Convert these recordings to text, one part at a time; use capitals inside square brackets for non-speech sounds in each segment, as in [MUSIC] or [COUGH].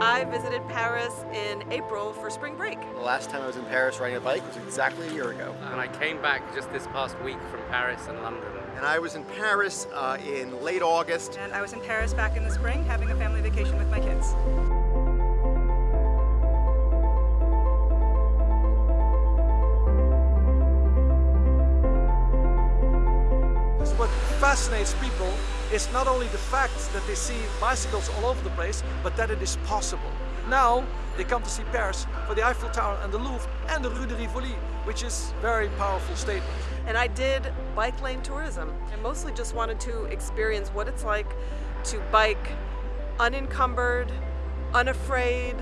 I visited Paris in April for spring break. The last time I was in Paris riding a bike was exactly a year ago. And I came back just this past week from Paris and London. And I was in Paris uh, in late August. And I was in Paris back in the spring having a family vacation with my kids. This what fascinates people is not only the fact that they see bicycles all over the place, but that it is possible. Now they come to see Paris for the Eiffel Tower and the Louvre and the Rue de Rivoli, which is very powerful statement. And I did bike lane tourism. I mostly just wanted to experience what it's like to bike unencumbered, unafraid,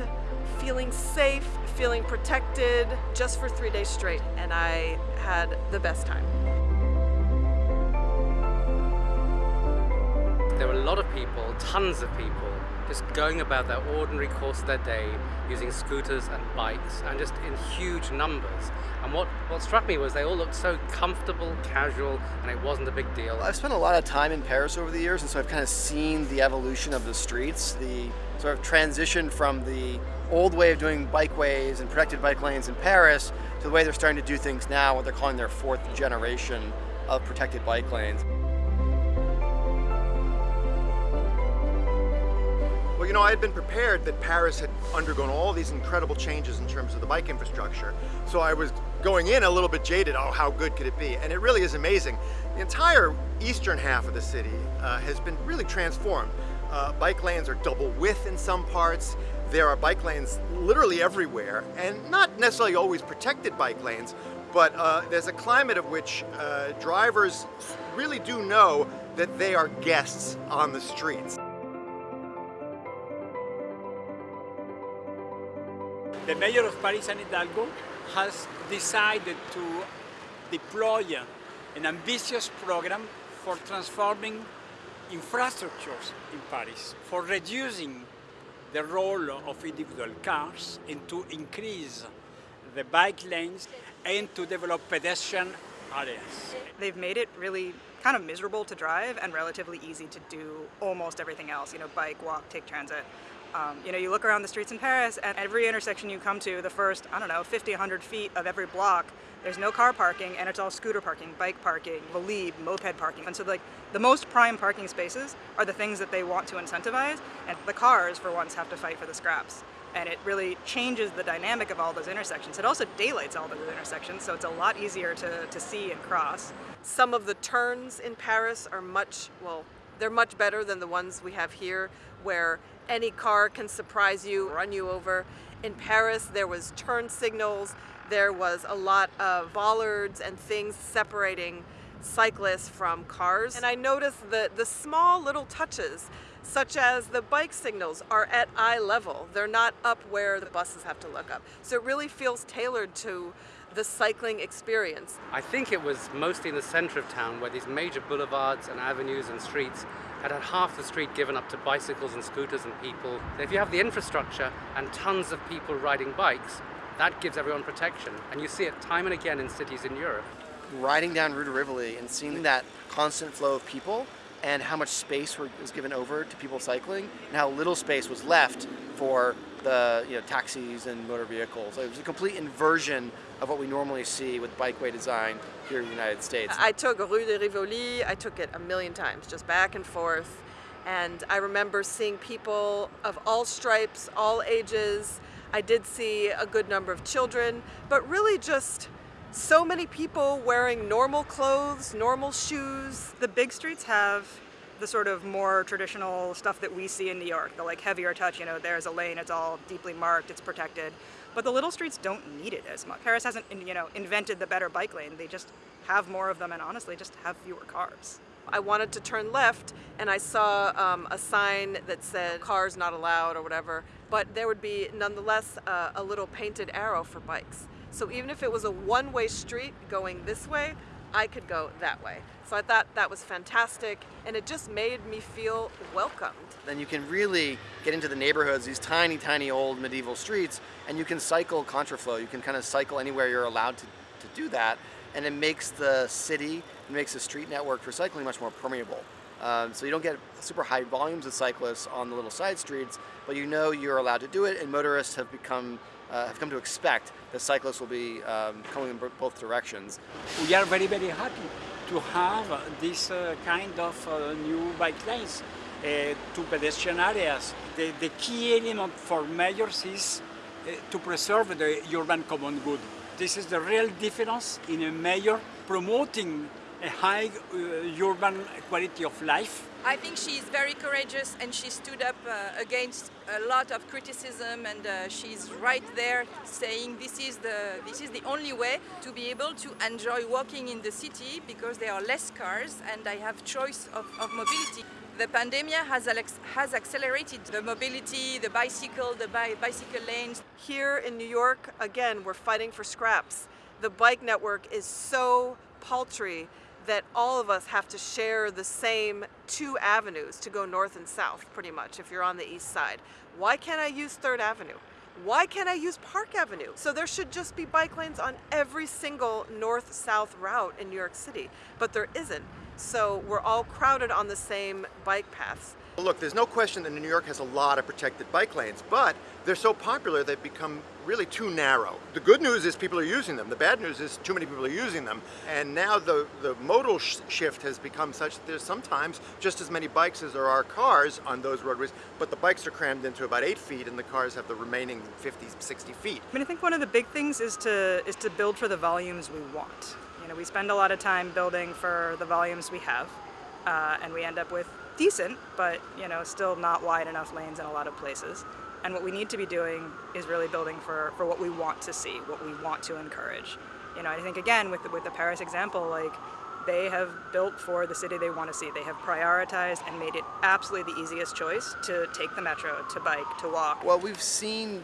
feeling safe, feeling protected, just for three days straight. And I had the best time. There were a lot of people, tons of people, just going about their ordinary course of their day, using scooters and bikes, and just in huge numbers. And what, what struck me was they all looked so comfortable, casual, and it wasn't a big deal. I've spent a lot of time in Paris over the years, and so I've kind of seen the evolution of the streets, the sort of transition from the old way of doing bikeways and protected bike lanes in Paris to the way they're starting to do things now, what they're calling their fourth generation of protected bike lanes. You know, I had been prepared that Paris had undergone all these incredible changes in terms of the bike infrastructure. So I was going in a little bit jaded, oh, how good could it be? And it really is amazing. The entire eastern half of the city uh, has been really transformed. Uh, bike lanes are double width in some parts. There are bike lanes literally everywhere, and not necessarily always protected bike lanes, but uh, there's a climate of which uh, drivers really do know that they are guests on the streets. The mayor of Paris, Anne Hidalgo, has decided to deploy an ambitious program for transforming infrastructures in Paris, for reducing the role of individual cars and to increase the bike lanes and to develop pedestrian areas. They've made it really kind of miserable to drive and relatively easy to do almost everything else, you know, bike, walk, take transit. Um, you know, you look around the streets in Paris and every intersection you come to, the first, I don't know, 50, 100 feet of every block, there's no car parking and it's all scooter parking, bike parking, Velib, moped parking. And so like the most prime parking spaces are the things that they want to incentivize and the cars for once have to fight for the scraps. And it really changes the dynamic of all those intersections. It also daylights all those intersections, so it's a lot easier to, to see and cross. Some of the turns in Paris are much, well, they're much better than the ones we have here where any car can surprise you, run you over. In Paris, there was turn signals, there was a lot of bollards and things separating cyclists from cars. And I noticed the, the small little touches, such as the bike signals are at eye level. They're not up where the buses have to look up. So it really feels tailored to the cycling experience. I think it was mostly in the center of town where these major boulevards and avenues and streets had had half the street given up to bicycles and scooters and people. If you have the infrastructure and tons of people riding bikes, that gives everyone protection. And you see it time and again in cities in Europe. Riding down Rue de Rivoli and seeing that constant flow of people and how much space was given over to people cycling and how little space was left for the you know, taxis and motor vehicles. It was a complete inversion of what we normally see with bikeway design here in the United States. I took Rue de Rivoli, I took it a million times, just back and forth. And I remember seeing people of all stripes, all ages. I did see a good number of children, but really just so many people wearing normal clothes, normal shoes. The big streets have the sort of more traditional stuff that we see in New York, the like heavier touch, you know, there's a lane, it's all deeply marked, it's protected. But the little streets don't need it as much. Paris hasn't, you know, invented the better bike lane. They just have more of them and honestly just have fewer cars. I wanted to turn left and I saw um, a sign that said cars not allowed or whatever, but there would be nonetheless uh, a little painted arrow for bikes. So even if it was a one-way street going this way, I could go that way. So I thought that was fantastic and it just made me feel welcomed. Then you can really get into the neighborhoods, these tiny, tiny old medieval streets, and you can cycle contraflow. You can kind of cycle anywhere you're allowed to, to do that, and it makes the city, it makes the street network for cycling much more permeable. Um, so you don't get super high volumes of cyclists on the little side streets, but you know you're allowed to do it, and motorists have become uh, have come to expect that cyclists will be um, coming in both directions. We are very, very happy to have this uh, kind of uh, new bike lanes uh, to pedestrian areas. The, the key element for mayors is uh, to preserve the urban common good. This is the real difference in a mayor promoting a high uh, urban quality of life. I think she is very courageous and she stood up uh, against a lot of criticism and uh, she's right there saying this is the this is the only way to be able to enjoy walking in the city because there are less cars and I have choice of, of mobility. The pandemic has, has accelerated the mobility, the bicycle, the bi bicycle lanes. Here in New York, again, we're fighting for scraps. The bike network is so paltry that all of us have to share the same two avenues to go north and south, pretty much, if you're on the east side. Why can't I use 3rd Avenue? Why can't I use Park Avenue? So there should just be bike lanes on every single north-south route in New York City, but there isn't. So we're all crowded on the same bike paths. Look, there's no question that New York has a lot of protected bike lanes, but they're so popular they've become really too narrow. The good news is people are using them. The bad news is too many people are using them. And now the, the modal sh shift has become such that there's sometimes just as many bikes as there are cars on those roadways, but the bikes are crammed into about eight feet and the cars have the remaining 50, 60 feet. I mean, I think one of the big things is to, is to build for the volumes we want. You know, we spend a lot of time building for the volumes we have, uh, and we end up with decent, but you know, still not wide enough lanes in a lot of places. And what we need to be doing is really building for, for what we want to see, what we want to encourage. You know, I think again with the, with the Paris example, like they have built for the city they want to see. They have prioritized and made it absolutely the easiest choice to take the metro, to bike, to walk. Well, we've seen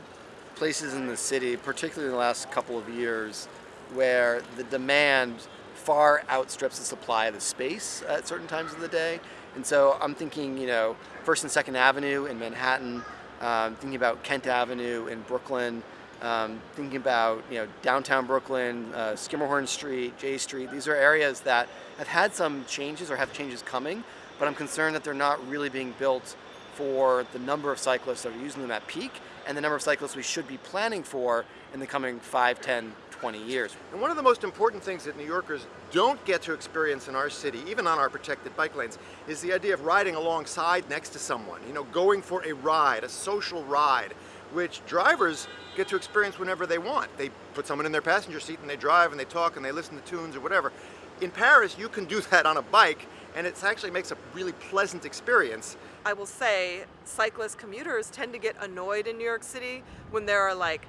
places in the city, particularly in the last couple of years, where the demand far outstrips the supply of the space at certain times of the day. And so I'm thinking, you know, First and Second Avenue in Manhattan, um, thinking about Kent Avenue in Brooklyn, um, thinking about, you know, downtown Brooklyn, uh, Schermerhorn Street, Jay Street. These are areas that have had some changes or have changes coming, but I'm concerned that they're not really being built for the number of cyclists that are using them at peak and the number of cyclists we should be planning for in the coming 5, 10, 20 years. And one of the most important things that New Yorkers don't get to experience in our city, even on our protected bike lanes, is the idea of riding alongside next to someone, you know, going for a ride, a social ride, which drivers get to experience whenever they want. They put someone in their passenger seat and they drive and they talk and they listen to tunes or whatever. In Paris, you can do [LAUGHS] that on a bike and it actually makes a really pleasant experience. I will say cyclist commuters tend to get annoyed in New York City when there are like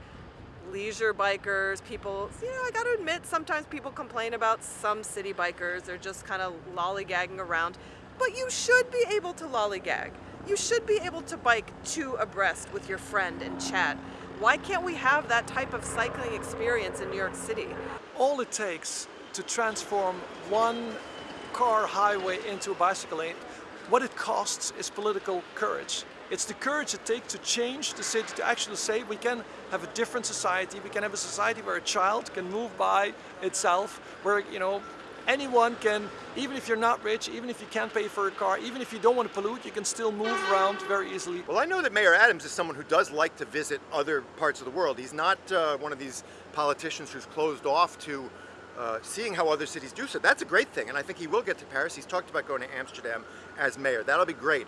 leisure bikers, people, you know, I gotta admit, sometimes people complain about some city bikers. They're just kind of lollygagging around. But you should be able to lollygag. You should be able to bike two abreast with your friend and chat. Why can't we have that type of cycling experience in New York City? All it takes to transform one car highway into a bicycle lane, what it costs is political courage. It's the courage it takes to change the city, to actually say we can have a different society, we can have a society where a child can move by itself, where, you know, anyone can, even if you're not rich, even if you can't pay for a car, even if you don't want to pollute, you can still move around very easily. Well, I know that Mayor Adams is someone who does like to visit other parts of the world. He's not uh, one of these politicians who's closed off to uh, seeing how other cities do so. That's a great thing, and I think he will get to Paris. He's talked about going to Amsterdam as mayor. That'll be great.